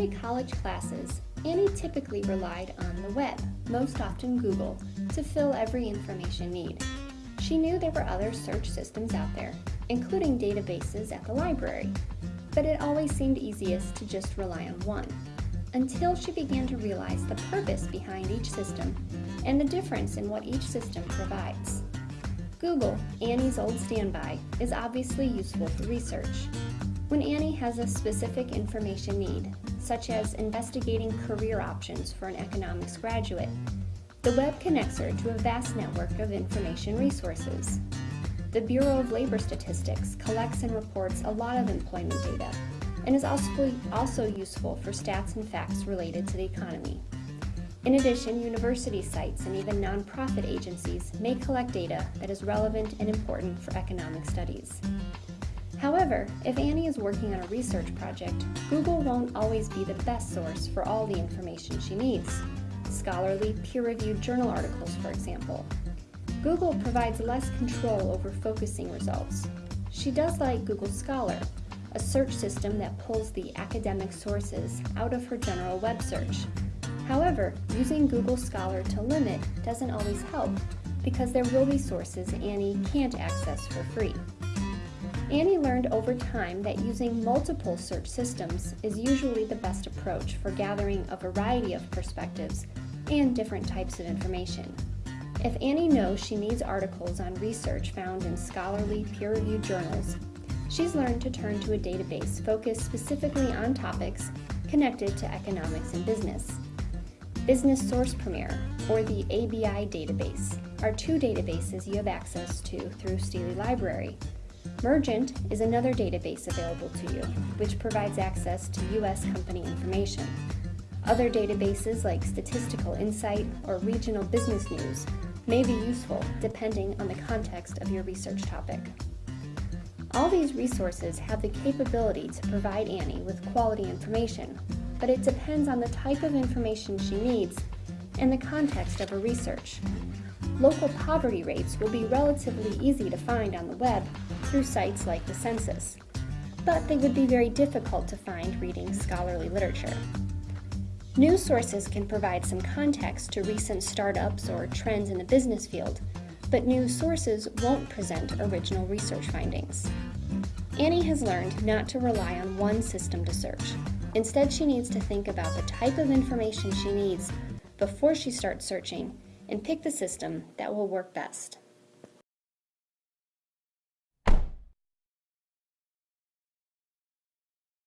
early college classes, Annie typically relied on the web, most often Google, to fill every information need. She knew there were other search systems out there, including databases at the library, but it always seemed easiest to just rely on one, until she began to realize the purpose behind each system and the difference in what each system provides. Google, Annie's old standby, is obviously useful for research. When Annie has a specific information need, such as investigating career options for an economics graduate, the web connects her to a vast network of information resources. The Bureau of Labor Statistics collects and reports a lot of employment data and is also, also useful for stats and facts related to the economy. In addition, university sites and even nonprofit agencies may collect data that is relevant and important for economic studies. However, if Annie is working on a research project, Google won't always be the best source for all the information she needs. Scholarly, peer-reviewed journal articles, for example. Google provides less control over focusing results. She does like Google Scholar, a search system that pulls the academic sources out of her general web search However, using Google Scholar to limit doesn't always help because there will be sources Annie can't access for free. Annie learned over time that using multiple search systems is usually the best approach for gathering a variety of perspectives and different types of information. If Annie knows she needs articles on research found in scholarly, peer-reviewed journals, she's learned to turn to a database focused specifically on topics connected to economics and business. Business Source Premier, or the ABI database, are two databases you have access to through Steely Library. Mergent is another database available to you, which provides access to U.S. company information. Other databases like Statistical Insight or Regional Business News may be useful depending on the context of your research topic. All these resources have the capability to provide Annie with quality information but it depends on the type of information she needs and the context of her research. Local poverty rates will be relatively easy to find on the web through sites like the census, but they would be very difficult to find reading scholarly literature. News sources can provide some context to recent startups or trends in the business field, but news sources won't present original research findings. Annie has learned not to rely on one system to search, Instead, she needs to think about the type of information she needs before she starts searching and pick the system that will work best.